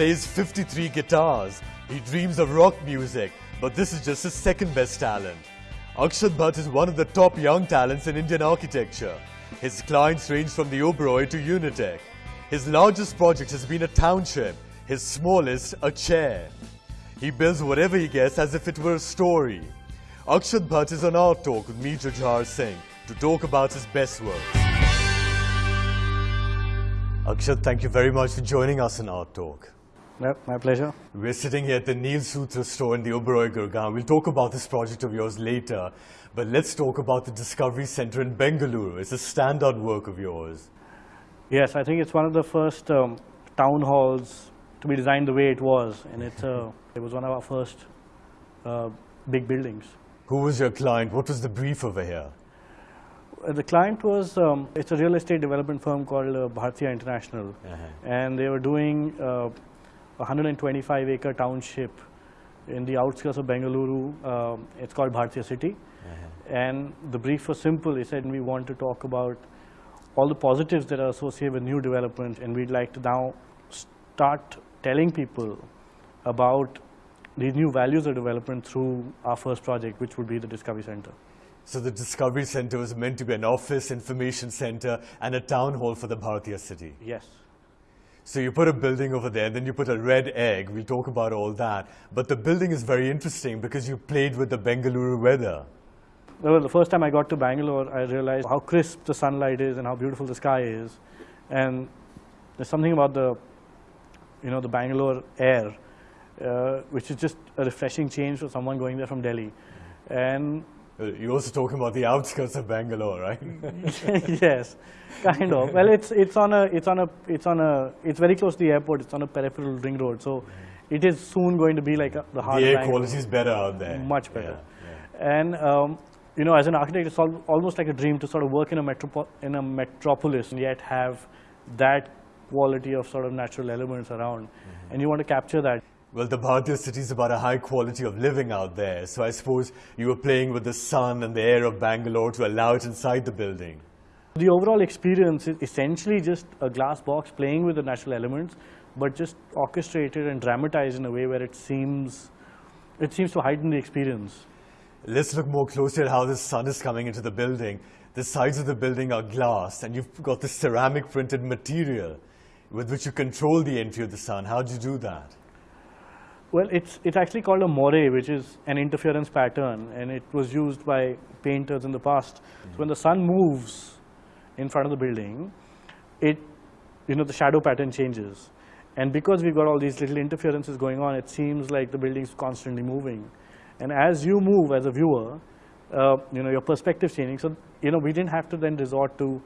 plays 53 guitars. He dreams of rock music, but this is just his second best talent. Akshat Bhatt is one of the top young talents in Indian architecture. His clients range from the Oberoi to Unitech. His largest project has been a township, his smallest a chair. He builds whatever he gets as if it were a story. Akshat Bhatt is on Art Talk with me, Jujhar Singh, to talk about his best works. Akshat, thank you very much for joining us on Art Talk. Yep, my pleasure. We're sitting here at the Neel Sutra store in the Oberoi Gurgaon. We'll talk about this project of yours later, but let's talk about the Discovery Center in Bengaluru. It's a standout work of yours. Yes, I think it's one of the first um, town halls to be designed the way it was, and it's uh, it was one of our first uh, big buildings. Who was your client? What was the brief over here? Uh, the client was um, it's a real estate development firm called uh, International, Uh-huh. and they were doing uh, 125 acre township in the outskirts of Bengaluru. Um, it's called Bhartiya City, and the brief was simple. They said we want to talk about all the positives that are associated with new development, and we'd like to now start telling people about these new values of development through our first project, which would be the Discovery Center. So the Discovery Center was meant to be an office, information center, and a town hall for the Bharatiya city. Yes. So you put a building over there, then you put a red egg. We'll talk about all that. But the building is very interesting because you played with the Bengaluru weather. Well, the first time I got to Bangalore, I realized how crisp the sunlight is and how beautiful the sky is. And there's something about the, you know, the Bangalore air, uh, which is just a refreshing change for someone going there from Delhi. And You're also talking about the outskirts of Bangalore, right? yes, kind of. Well, it's it's on a it's on a it's on a it's very close to the airport. It's on a peripheral ring road, so it is soon going to be like a, the heart. the air quality is better out there. Much better. Yeah, yeah. And um, you know, as an architect, it's al almost like a dream to sort of work in a metropo in a metropolis and yet have that quality of sort of natural elements around, Mm-hmm. and you want to capture that. Well, the Bharatiya city is about a high quality of living out there. So I suppose you were playing with the sun and the air of Bangalore to allow it inside the building. The overall experience is essentially just a glass box playing with the natural elements, but just orchestrated and dramatized in a way where it seems it seems to heighten the experience. Let's look more closely at how the sun is coming into the building. The sides of the building are glass, and you've got this ceramic printed material with which you control the entry of the sun. How do you do that? Well, it's, it's actually called a moiré, which is an interference pattern, and it was used by painters in the past. So when the sun moves in front of the building, it, you know, the shadow pattern changes. And because we've got all these little interferences going on, it seems like the building's constantly moving. And as you move as a viewer, uh, you know, your perspective changing. So, you know, we didn't have to then resort to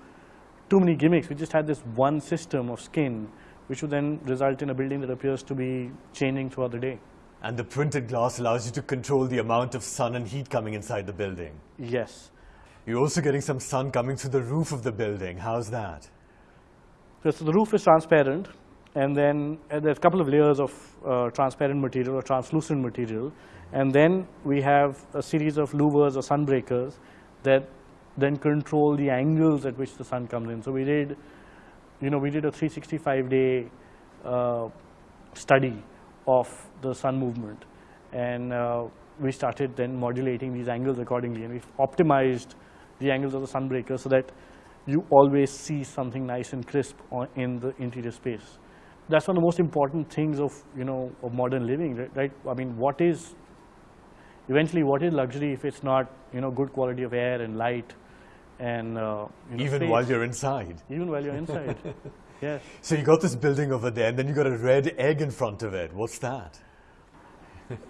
too many gimmicks. We just had this one system of skin, which would then result in a building that appears to be changing throughout the day. And the printed glass allows you to control the amount of sun and heat coming inside the building. Yes. You're also getting some sun coming through the roof of the building. How's that? So, so the roof is transparent, and then uh, there's a couple of layers of uh, transparent material or translucent material, and then we have a series of louvers or sunbreakers that then control the angles at which the sun comes in. So we did, you know, we did a 365 day uh, study of the sun movement, and uh, we started then modulating these angles accordingly, and we've optimized the angles of the sun breakers so that you always see something nice and crisp in the interior space. That's one of the most important things of you know of modern living, right? I mean, what is eventually what is luxury if it's not you know good quality of air and light and uh, you know, Even while you're inside. even while you're inside. yes. So you got this building over there, and then you got a red egg in front of it. What's that?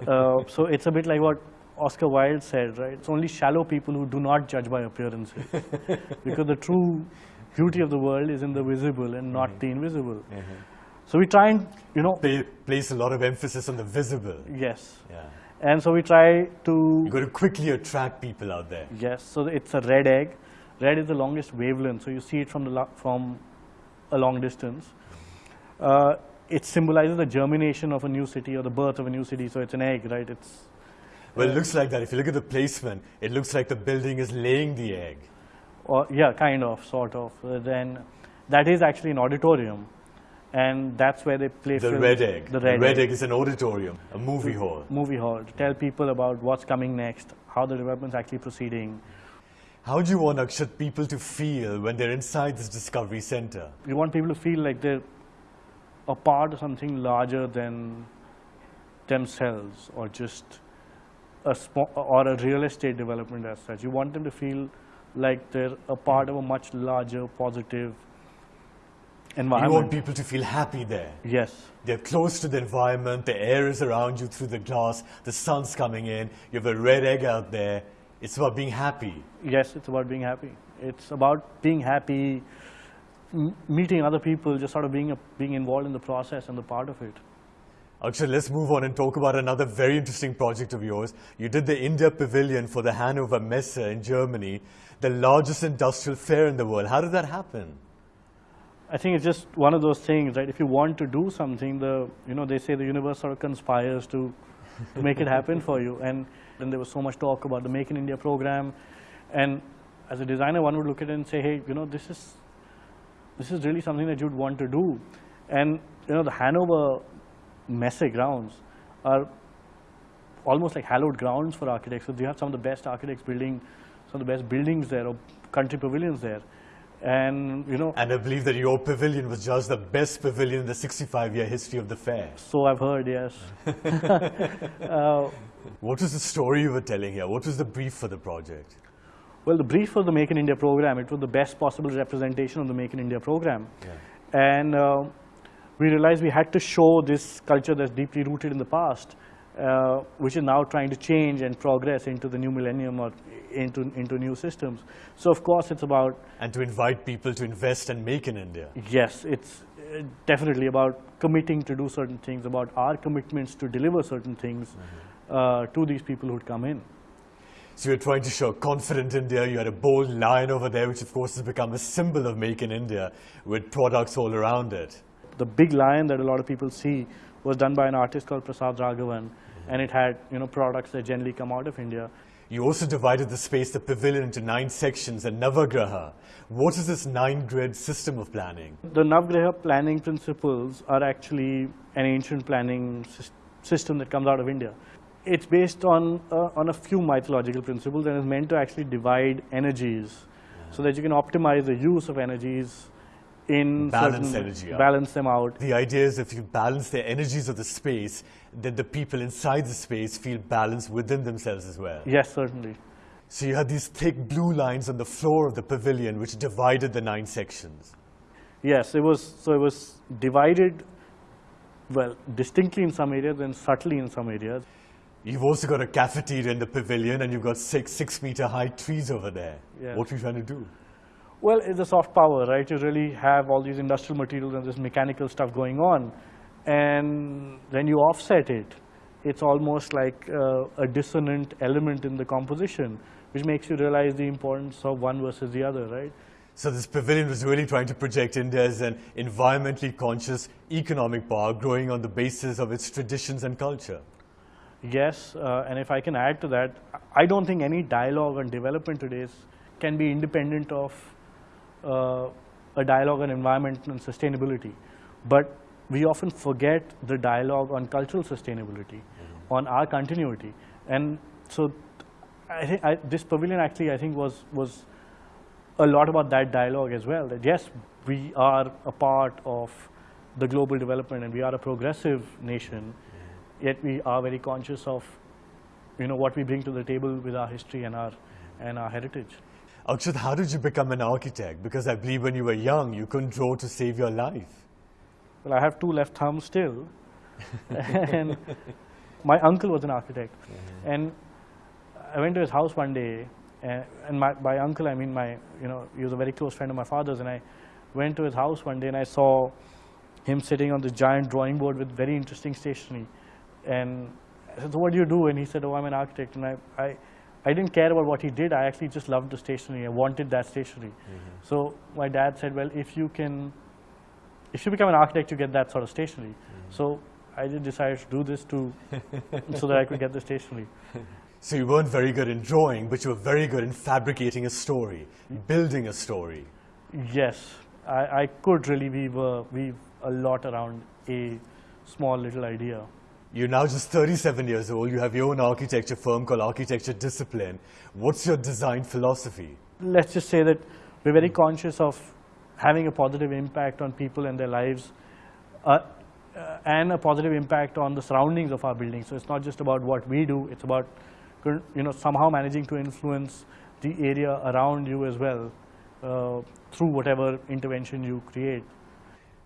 Uh, so it's a bit like what Oscar Wilde said, right? It's only shallow people who do not judge by appearances, because the true beauty of the world is in the visible and not the invisible. So we try and you know They place a lot of emphasis on the visible. yes, Yeah. and so we try to You got to quickly attract people out there. yes. So it's a red egg. Red is the longest wavelength, so you see it from the from a long distance. Uh, it symbolizes the germination of a new city or the birth of a new city. So it's an egg, right? It's Well, it looks like that. If you look at the placement, it looks like the building is laying the egg. or yeah, kind of, sort of. Uh, then that is actually an auditorium, and that's where they play The films. Red Egg. The Red, Egg. is an auditorium, a movie hall. movie hall to tell people about what's coming next, how the development's actually proceeding. How do you want Akshat people to feel when they're inside this Discovery Center? We want people to feel like they're a part of something larger than themselves or just a small or a real estate development as such. You want them to feel like they're a part of a much larger positive environment. You want people to feel happy there. yes. They're close to the environment, the air is around you through the glass, the sun's coming in, you have a red egg out there. It's about being happy. Yes, it's about being happy. It's about being happy, m- meeting other people, just sort of being, a, being involved in the process and the part of it. Akshat, let's move on and talk about another very interesting project of yours. You did the India Pavilion for the Hannover Messe in Germany, the largest industrial fair in the world. How did that happen? I think it's just one of those things, right? If you want to do something, the you know they say the universe sort of conspires to, to make it happen for you. And then there was so much talk about the Make in India program, and as a designer, one would look at it and say, hey, you know, this is this is really something that you'd want to do. And you know, the Hannover Messe grounds are almost like hallowed grounds for architects. So you have some of the best architects building some of the best buildings there or country pavilions there. And you know, And I believe that your pavilion was just the best pavilion in the 65 year history of the fair. So I've heard, yes. uh, What was the story you were telling here? What was the brief for the project? well, the brief for the Make in India program, it was the best possible representation of the Make in India program. And uh, we realized we had to show this culture that's deeply rooted in the past, uh, which is now trying to change and progress into the new millennium or into, into new systems. So of course it's about And to invite people to invest and make in India. Yes, it's uh, definitely about committing to do certain things, about our commitments to deliver certain things uh, to these people who'd come in. So you're trying to show confident India. You had a bold lion over there, which of course has become a symbol of Make in India with products all around it. The big lion that a lot of people see was done by an artist called Prasad Raghavan, and it had you know products that generally come out of India. You also divided the space, the pavilion, into nine sections and Navagraha. What is this nine grid system of planning? The Navagraha planning principles are actually an ancient planning system that comes out of India. It's based on, uh, on a few mythological principles and is meant to actually divide energies so that you can optimize the use of energies in Balance certain- energy out. balance them out. The idea is if you balance the energies of the space, then the people inside the space feel balanced within themselves as well. Yes, certainly. So you had these thick blue lines on the floor of the pavilion which divided the nine sections. Yes, it was, so it was divided, well, distinctly in some areas and subtly in some areas. You've also got a cafeteria in the pavilion and you've got six six meter high trees over there. Yeah. What are you trying to do? Well, it's a soft power, right? You really have all these industrial materials and this mechanical stuff going on. And when you offset it, it's almost like uh, a dissonant element in the composition, which makes you realize the importance of one versus the other, right? So this pavilion was really trying to project India as an environmentally conscious economic power growing on the basis of its traditions and culture. Yes, uh, and if I can add to that, I don't think any dialogue on development today is, can be independent of uh, a dialogue on environment and sustainability. But we often forget the dialogue on cultural sustainability, mm-hmm. on our continuity. And so I think I, this pavilion actually, I think, was, was a lot about that dialogue as well. That yes, we are a part of the global development and we are a progressive nation, mm-hmm. yet we are very conscious of, you know, what we bring to the table with our history and our, mm-hmm. and our heritage. Akshat, how did you become an architect? Because I believe when you were young, you couldn't draw to save your life. Well, I have two left thumbs still. and my uncle was an architect. Mm-hmm. And I went to his house one day, and, and my, by uncle, I mean my, you know, he was a very close friend of my father's. And I went to his house one day and I saw him sitting on this giant drawing board with very interesting stationery. And I said, so what do you do? And he said, oh, I'm an architect. And I, I, I didn't care about what he did. I actually just loved the stationery. I wanted that stationery. Mm-hmm. So my dad said, well, if you can if you become an architect, you get that sort of stationery. Mm-hmm. So I just decided to do this to, so that I could get the stationery. So you weren't very good in drawing, but you were very good in fabricating a story, building a story. Yes, I, I could really weave a, weave a lot around a small little idea. You're now just 37 years old. You have your own architecture firm called Architecture Discipline. What's your design philosophy? Let's just say that we're very conscious of having a positive impact on people and their lives uh, uh, and a positive impact on the surroundings of our buildings. So it's not just about what we do, it's about you know, somehow managing to influence the area around you as well uh, through whatever intervention you create.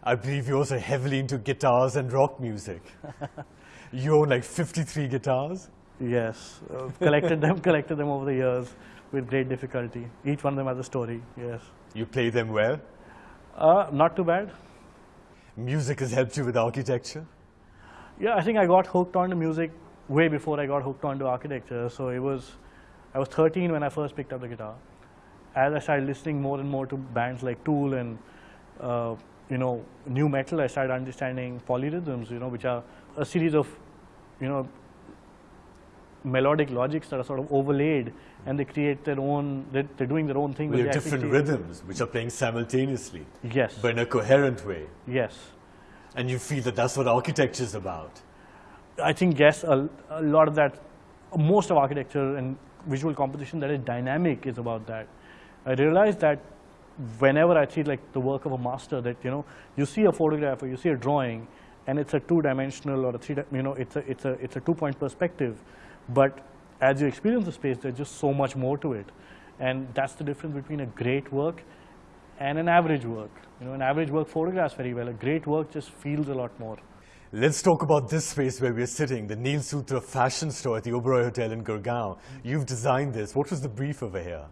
I believe you're also heavily into guitars and rock music. you own like 53 guitars? Yes, uh, collected them, collected them over the years with great difficulty. Each one of them has a story, yes. You play them well? Uh, not too bad. Music has helped you with architecture? Yeah, I think I got hooked onto music way before I got hooked onto architecture. So it was, I was 13 when I first picked up the guitar. As I started listening more and more to bands like Tool and, uh, you know, new metal, I started understanding polyrhythms, you know, which are a series of, you know, melodic logics that are sort of overlaid and they create their own, they're, they're doing their own thing. With different rhythms which are playing simultaneously. Yes. But in a coherent way. Yes. And you feel that that's what architecture is about. I think yes, a, a, lot of that, most of architecture and visual composition that is dynamic is about that. I realized that whenever I see like the work of a master that, you know, you see a photograph or you see a drawing and it's a two-dimensional or a three, you know, it's a, it's a, it's a two-point perspective. But as you experience the space, there's just so much more to it. And that's the difference between a great work and an average work. You know, an average work photographs very well. A great work just feels a lot more. Let's talk about this space where we're sitting, the Neel Sutra fashion store at the Oberoi Hotel in Gurgaon. Mm. You've designed this. What was the brief over here?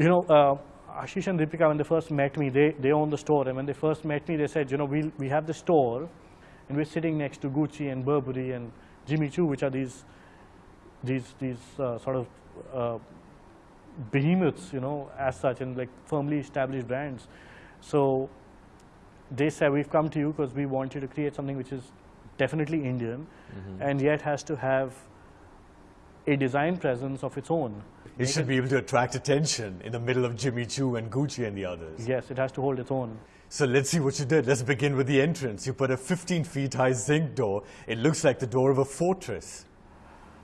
You know, uh, Ashish and Deepika, when they first met me, they, they own the store. And when they first met me, they said, you know, we, we have the store and we're sitting next to Gucci and Burberry and Jimmy Choo, which are these, these, these uh, sort of uh, behemoths, you know, as such, and like firmly established brands. So they said, we've come to you because we want you to create something which is definitely Indian mm -hmm. and yet has to have a design presence of its own. It should be able to attract attention in the middle of Jimmy Choo and Gucci and the others. Yes, it has to hold its own. So let's see what you did. Let's begin with the entrance. You put a 15 feet high zinc door. It looks like the door of a fortress.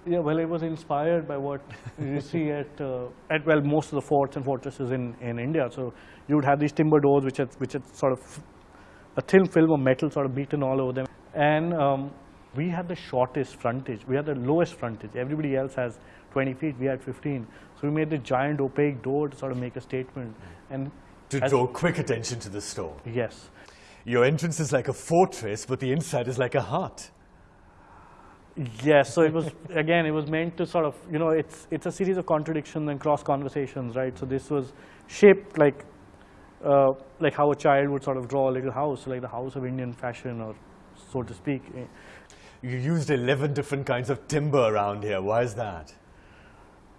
Yeah, well, it was inspired by what you see at, uh, at, well, most of the forts and fortresses in, in India. So you would have these timber doors which had, which had sort of a thin film of metal sort of beaten all over them. And um, we had the shortest frontage. We had the lowest frontage. Everybody else has 20 feet. We had 15. So we made the giant opaque door to sort of make a statement. And to draw quick attention to the store. Yes. Your entrance is like a fortress, but the inside is like a hut. Yes, so it was, again, it was meant to sort of, you know, it's, it's a series of contradictions and cross conversations, right? So this was shaped like, uh, like how a child would sort of draw a little house, like the house of Indian fashion or so to speak. You used 11 different kinds of timber around here. Why is that?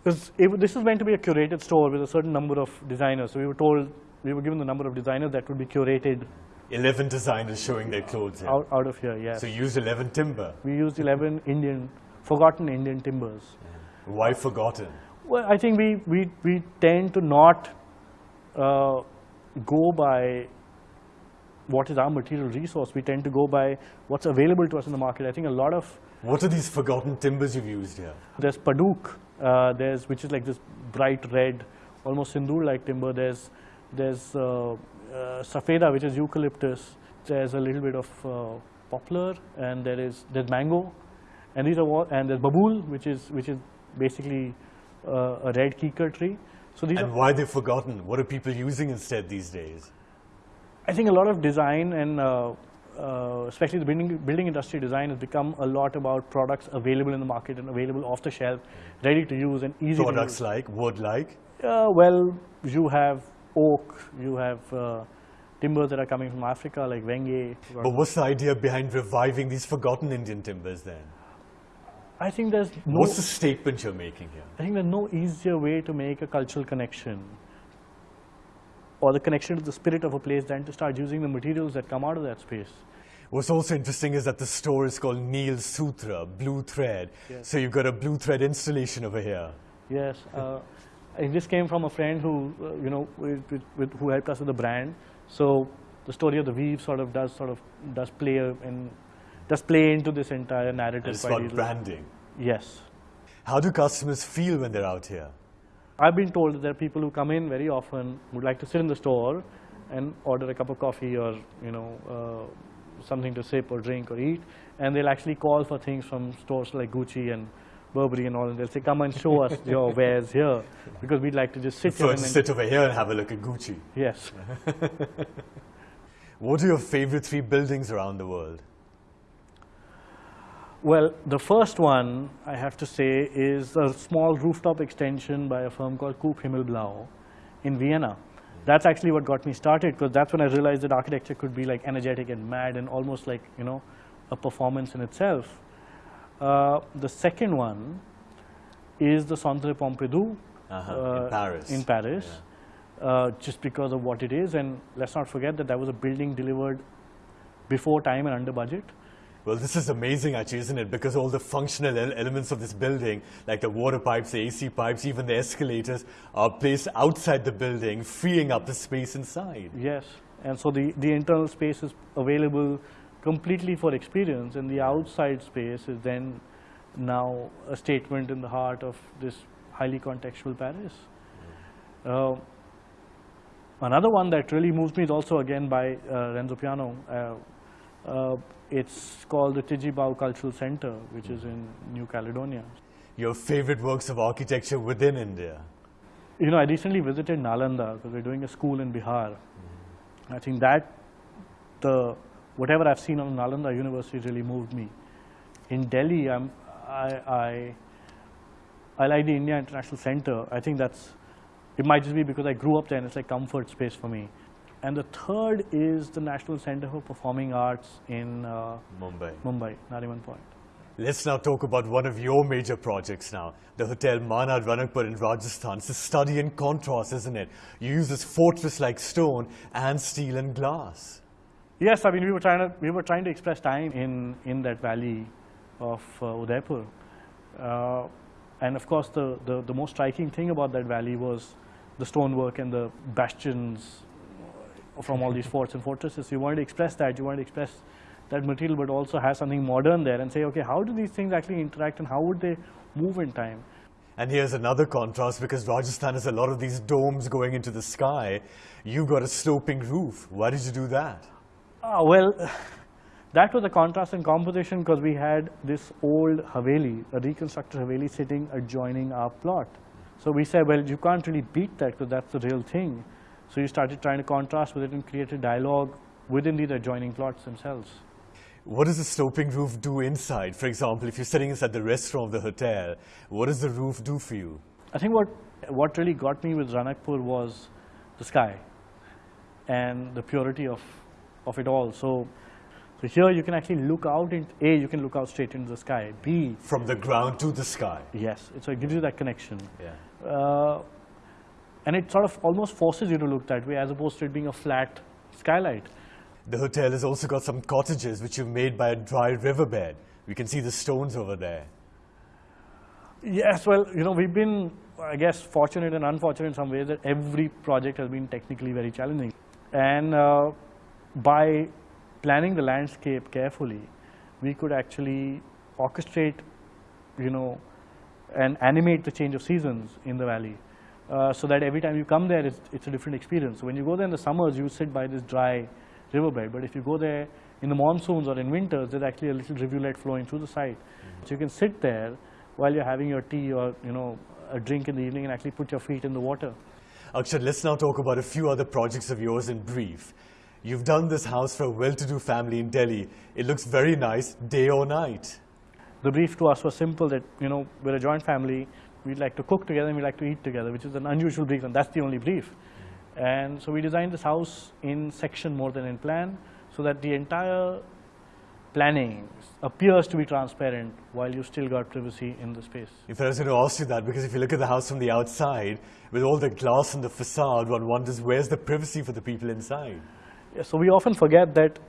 Because this is meant to be a curated store with a certain number of designers. So we were told, we were given the number of designers that would be curated 11 designers showing their clothes here. Out, out of here, yes. So you used 11 timber? We used 11 Indian, forgotten Indian timbers. Yeah. Why forgotten? Well, I think we, we, we tend to not uh, go by what is our material resource. We tend to go by what's available to us in the market. I think a lot of... What are these forgotten timbers you've used here? There's Paduk, uh, there's, which is like this bright red, almost sindoor-like timber. There's, there's uh, uh, safeda, which is eucalyptus. There's a little bit of uh, poplar, and there is there's mango, and these are what, and there's babool, which is which is basically uh, a red kikar tree. So these and why they've forgotten? What are people using instead these days? I think a lot of design and uh, especially the building, building industry design has become a lot about products available in the market and available off the shelf, ready to use and easy products like, wood like? Uh, well, you have oak, you have uh, timbers that are coming from Africa like Wenge. But what's the idea behind reviving these forgotten Indian timbers then? I think there's no... What's the statement you're making here? I think there's no easier way to make a cultural connection or the connection to the spirit of a place than to start using the materials that come out of that space. What's also interesting is that the store is called Neel Sutra, blue thread. Yes. So you've got a blue thread installation over here. Yes. Uh, And this came from a friend who, uh, you know, with, with, who helped us with the brand. So the story of the weave sort of does sort of does play in does play into this entire narrative. It's about branding. Yes. How do customers feel when they're out here? I've been told that there are people who come in very often would like to sit in the store and order a cup of coffee or you know uh, something to sip or drink or eat, and they'll actually call for things from stores like Gucci and Burberry and all, and they'll say, "Come and show us your wares here," because we'd like to just sit here and sit over here and have a look at Gucci. yes. What are your favorite three buildings around the world? Well, the first one I have to say is a small rooftop extension by a firm called Coop Himmelblau in Vienna. That's actually what got me started because that's when I realized that architecture could be like energetic and mad and almost like you know a performance in itself. Uh, the second one is the Centre Pompidou Uh-huh, in Paris. in Paris, uh, just because of what it is. And let's not forget that that was a building delivered before time and under budget. Well, this is amazing, actually, isn't it? Because all the functional elements of this building, like the water pipes, the AC pipes, even the escalators, are placed outside the building, freeing up the space inside. Yes, and so the, the internal space is available completely for experience, and the outside space is then now a statement in the heart of this highly contextual Paris. Uh, another one that really moves me is also again by uh, Renzo Piano. Uh, uh, it's called the Tjibaou Cultural Center, which is in New Caledonia. Your favorite works of architecture within India? You know, I recently visited Nalanda because we're doing a school in Bihar. Mm-hmm. I think that the whatever I've seen on Nalanda University really moved me. In Delhi, I'm, I, I, I like the India International Center. I think that's, it might just be because I grew up there and it's like comfort space for me. And the third is the National Center for Performing Arts in uh, Mumbai. Mumbai, Nariman Point. Let's now talk about one of your major projects now, the Hotel Mana Ranakpur in Rajasthan. It's a study in contrast, isn't it? You use this fortress-like stone and steel and glass. Yes, I mean we were trying to we were trying to express time in in that valley of uh, Udaipur, uh, and of course the, the the most striking thing about that valley was the stonework and the bastions from all these forts and fortresses. You wanted to express that. You wanted to express that material, but also have something modern there and say, okay, how do these things actually interact and how would they move in time? And here's another contrast because Rajasthan has a lot of these domes going into the sky. You've got a sloping roof. Why did you do that? Ah, well, that was a contrast in composition because we had this old Haveli, a reconstructed Haveli sitting adjoining our plot. So we said, well, you can't really beat that because that's the real thing. So you started trying to contrast with it and create a dialogue within these adjoining plots themselves. What does the sloping roof do inside? For example, if you're sitting inside the restaurant of the hotel, what does the roof do for you? I think what, what really got me with Ranakpur was the sky and the purity of, of it all. So, so here you can actually look out, in, A, you can look out straight into the sky. B, From the ground to the sky. yes, so it gives you that connection. Yeah. Uh, and it sort of almost forces you to look that way as opposed to it being a flat skylight. The hotel has also got some cottages which you've made by a dry riverbed. We can see the stones over there. Yes, well, you know, we've been, I guess, fortunate and unfortunate in some ways that every project has been technically very challenging. And uh, by planning the landscape carefully, we could actually orchestrate, you know, and animate the change of seasons in the valley. Uh, so that every time you come there, it's, it's a different experience. So when you go there in the summers, you sit by this dry riverbed. But if you go there in the monsoons or in winters, there's actually a little rivulet flowing through the site. So you can sit there while you're having your tea or you know a drink in the evening and actually put your feet in the water. Akshat, let's now talk about a few other projects of yours in brief. You've done this house for a well-to-do family in Delhi. It looks very nice, day or night. The brief to us was simple that you know we're a joint family. We'd like to cook together and we like to eat together, which is an unusual brief, and that's the only brief. And so we designed this house in section more than in plan, so that the entire planning appears to be transparent while you still got privacy in the space. If I was going to ask you that, because if you look at the house from the outside, with all the glass and the facade, one wonders where's the privacy for the people inside? Yeah, so we often forget that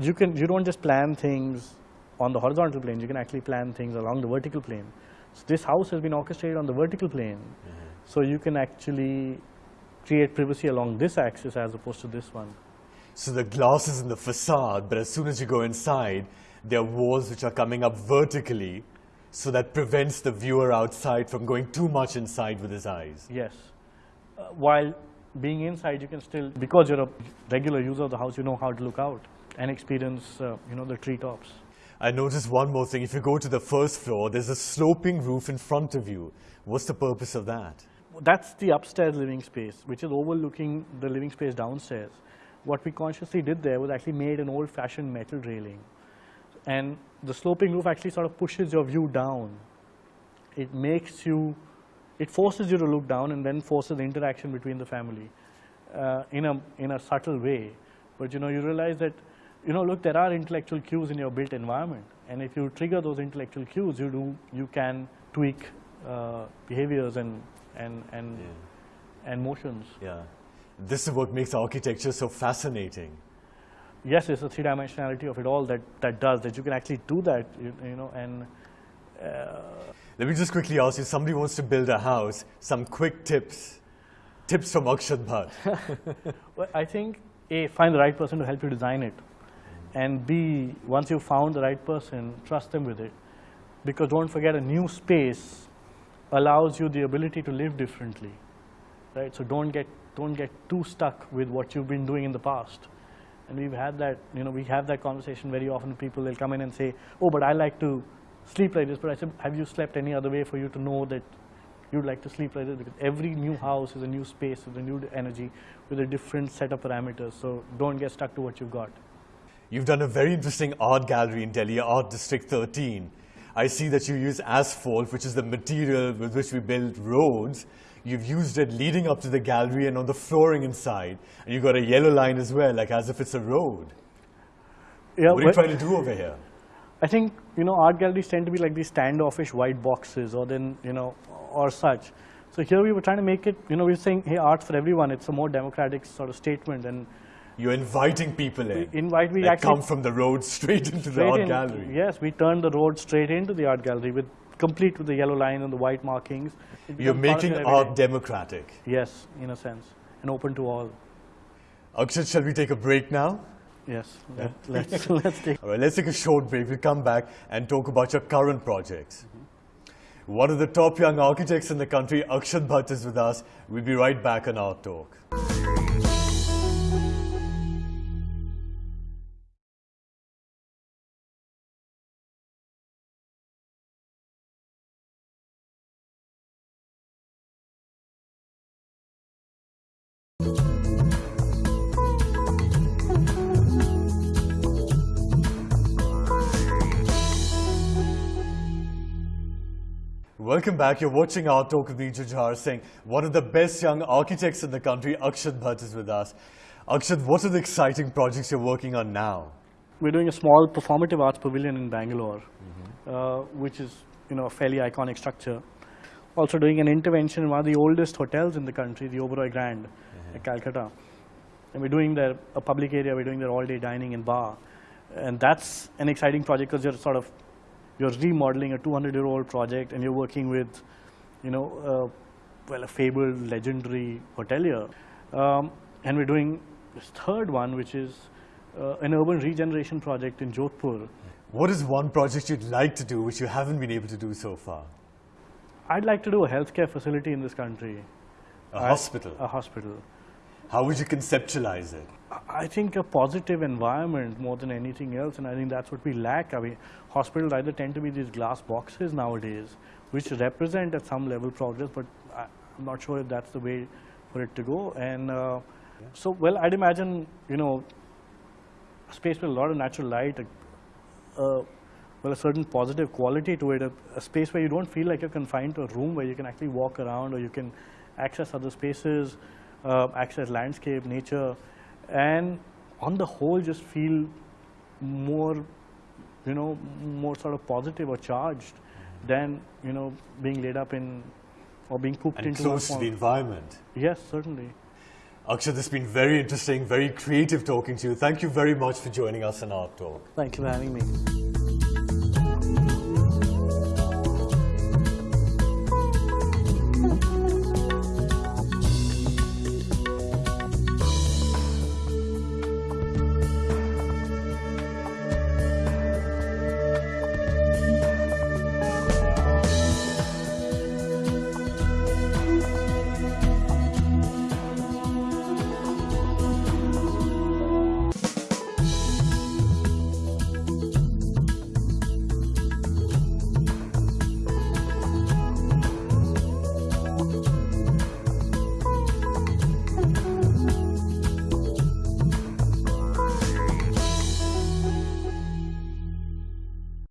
you can you don't just plan things on the horizontal plane. You can actually plan things along the vertical plane. So this house has been orchestrated on the vertical plane, So you can actually create privacy along this axis as opposed to this one. So the glass is in the facade, but as soon as you go inside, there are walls which are coming up vertically, so that prevents the viewer outside from going too much inside with his eyes. Yes. Uh, while being inside, you can still, because you're a regular user of the house, you know how to look out and experience, uh, you know, the treetops. I noticed one more thing. If you go to the first floor, there's a sloping roof in front of you. What's the purpose of that? That's the upstairs living space, which is overlooking the living space downstairs. What we consciously did there was actually made an old-fashioned metal railing. And the sloping roof actually sort of pushes your view down. It makes you, it forces you to look down and then forces the interaction between the family uh, in, a, in a subtle way. But you know, you realize that, you know, look, there are intellectual cues in your built environment. And if you trigger those intellectual cues, you do, you can tweak uh, behaviors and, and, and, Yeah. and motions. Yeah. This is what makes architecture so fascinating. yes, it's the three dimensionality of it all that, that does that you can actually do that, you, you know, and Let me just quickly ask you, somebody wants to build a house, some quick tips. Tips from Akshat Bhatt. well, I think A, find the right person to help you design it, and B, once you've found the right person, trust them with it. Because don't forget, a new space allows you the ability to live differently, right? So don't get, don't get too stuck with what you've been doing in the past. And we've had that, you know, we have that conversation very often. People, they'll come in and say, oh, but I like to sleep like this. But I said, have you slept any other way for you to know that you'd like to sleep like this? Because every new house is a new space with a new energy with a different set of parameters. So don't get stuck to what you've got. You've done a very interesting art gallery in Delhi, Art District 13. I see that you use asphalt, which is the material with which we build roads. You've used it leading up to the gallery and on the flooring inside. And you've got a yellow line as well, like as if it's a road. Yeah, What are you trying to do over here? I think you know art galleries tend to be like these standoffish white boxes, or then you know, or such. So here we were trying to make it. You know, we were saying, hey, art for everyone. It's a more democratic sort of statement, and You're inviting people in. invite we that actually come from the road straight into the art in- gallery. Yes, we turn the road straight into the art gallery with complete with the yellow line and the white markings. You're becomes part of making art everyday- democratic. Yes, in a sense, and open to all. Akshat, shall we take a break now? Yes, let, let's let's take. All right, let's take a short break. We'll come back and talk about your current projects. Mm-hmm. One of the top young architects in the country, Akshat Bhatt, is with us. We'll be right back on Art Talk. Welcome back. You're watching Art Talk with me, Jujhar Singh. One of the best young architects in the country, Akshat Bhatt, is with us. Akshat, what are the exciting projects you're working on now? We're doing a small performative arts pavilion in Bangalore, uh, which is you know a fairly iconic structure. Also doing an intervention in one of the oldest hotels in the country, the Oberoi Grand, at Calcutta. And we're doing there a public area. We're doing there all-day dining and bar, and that's an exciting project because you're sort of you're remodeling a 200-year-old project, and you're working with, you know, uh, well, a fabled, legendary hotelier. Um, and we're doing this third one, which is uh, an urban regeneration project in Jodhpur. What is one project you'd like to do which you haven't been able to do so far? I'd like to do a healthcare facility in this country, A I- hospital. a hospital. How would you conceptualize it? I think a positive environment more than anything else, and I think that's what we lack. I mean, hospitals either tend to be these glass boxes nowadays, which represent at some level progress, but I'm not sure if that's the way for it to go. And uh, so, well, I'd imagine, you know, a space with a lot of natural light, a, a, well, a certain positive quality to it, a, a space where you don't feel like you're confined to a room, where you can actually walk around or you can access other spaces, uh, access landscape, nature, and on the whole, just feel more, you know, more sort of positive or charged than, you know, being laid up in or being cooped And into close to the environment. Yes, certainly. Akshat, this has been very interesting, very creative talking to you. Thank you very much for joining us on Art Talk. Thank you for having me.